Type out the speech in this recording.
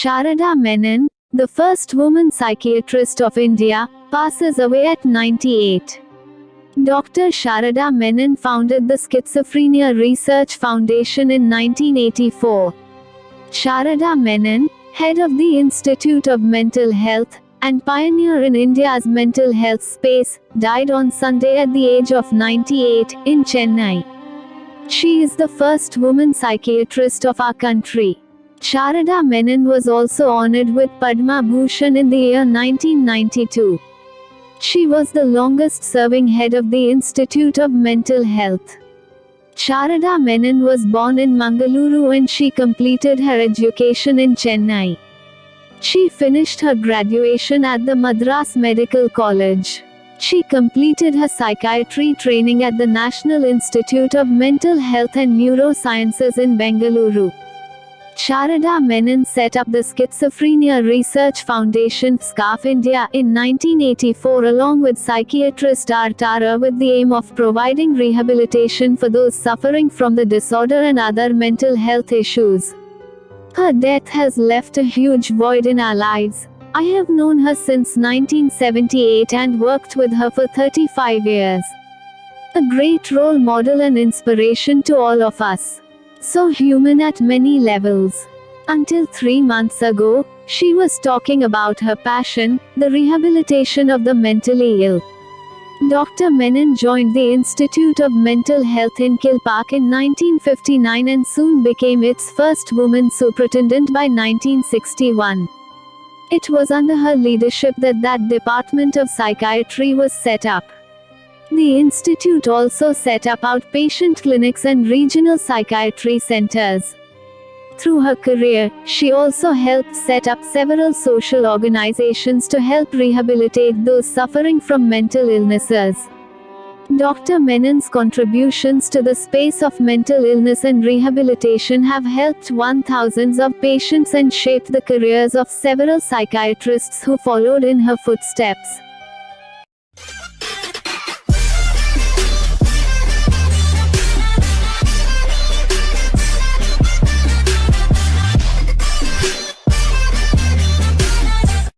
Sharada Menon, the first woman psychiatrist of India, passes away at 98. Dr. Sharada Menon founded the Schizophrenia Research Foundation in 1984. Sharada Menon, head of the Institute of Mental Health, and pioneer in India's mental health space, died on Sunday at the age of 98 in Chennai. She is the first woman psychiatrist of our country. Sharada Menon was also honored with Padma Bhushan in the year 1992. She was the longest serving head of the Institute of Mental Health. Sharada Menon was born in Mangaluru and she completed her education in Chennai. She finished her graduation at the Madras Medical College. She completed her psychiatry training at the National Institute of Mental Health and Neurosciences in Bengaluru. Sharada Menon set up the Schizophrenia Research Foundation SCARF India in 1984 along with psychiatrist R. Thara with the aim of providing rehabilitation for those suffering from the disorder and other mental health issues. Her death has left a huge void in our lives. I have known her since 1978 and worked with her for 35 years. A great role model and inspiration to all of us. So human at many levels. Until three months ago, she was talking about her passion, the rehabilitation of the mentally ill. Dr. Menon joined the Institute of Mental Health in Kilpauk in 1959 and soon became its first woman superintendent by 1961. It was under her leadership that that department of psychiatry was set up. The institute also set up outpatient clinics and regional psychiatry centers. Through her career, she also helped set up several social organizations to help rehabilitate those suffering from mental illnesses. Dr. Menon's contributions to the space of mental illness and rehabilitation have helped one thousands of patients and shaped the careers of several psychiatrists who followed in her footsteps.